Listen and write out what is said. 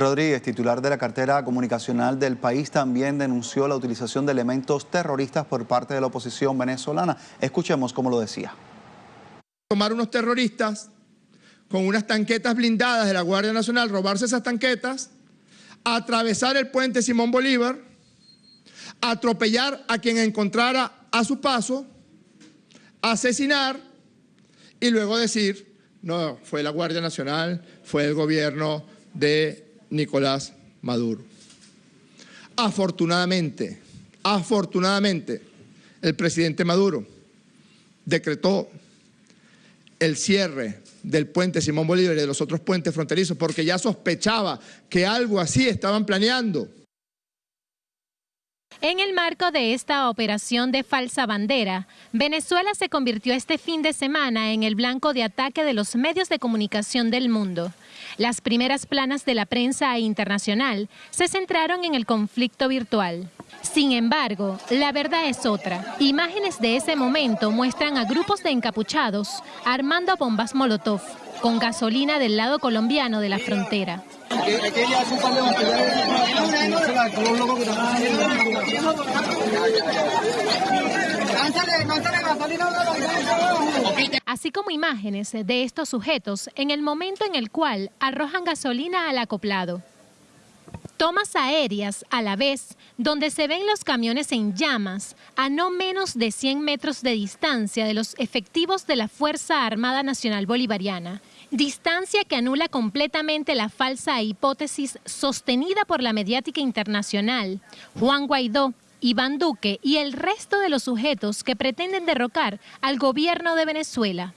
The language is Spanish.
Rodríguez, titular de la cartera comunicacional del país, también denunció la utilización de elementos terroristas por parte de la oposición venezolana. Escuchemos cómo lo decía. Tomar unos terroristas con unas tanquetas blindadas de la Guardia Nacional, robarse esas tanquetas, atravesar el puente Simón Bolívar, atropellar a quien encontrara a su paso, asesinar y luego decir, no, fue la Guardia Nacional, fue el gobierno de Nicolás Maduro. Afortunadamente, afortunadamente, el presidente Maduro decretó el cierre del puente Simón Bolívar y de los otros puentes fronterizos porque ya sospechaba que algo así estaban planeando. En el marco de esta operación de falsa bandera, Venezuela se convirtió este fin de semana en el blanco de ataque de los medios de comunicación del mundo. Las primeras planas de la prensa internacional se centraron en el conflicto virtual. Sin embargo, la verdad es otra. Imágenes de ese momento muestran a grupos de encapuchados armando bombas Molotov con gasolina del lado colombiano de la frontera. Así como imágenes de estos sujetos en el momento en el cual arrojan gasolina al acoplado. Tomas aéreas a la vez, donde se ven los camiones en llamas a no menos de 100 metros de distancia de los efectivos de la Fuerza Armada Nacional Bolivariana distancia que anula completamente la falsa hipótesis sostenida por la mediática internacional. Juan Guaidó, Iván Duque y el resto de los sujetos que pretenden derrocar al gobierno de Venezuela.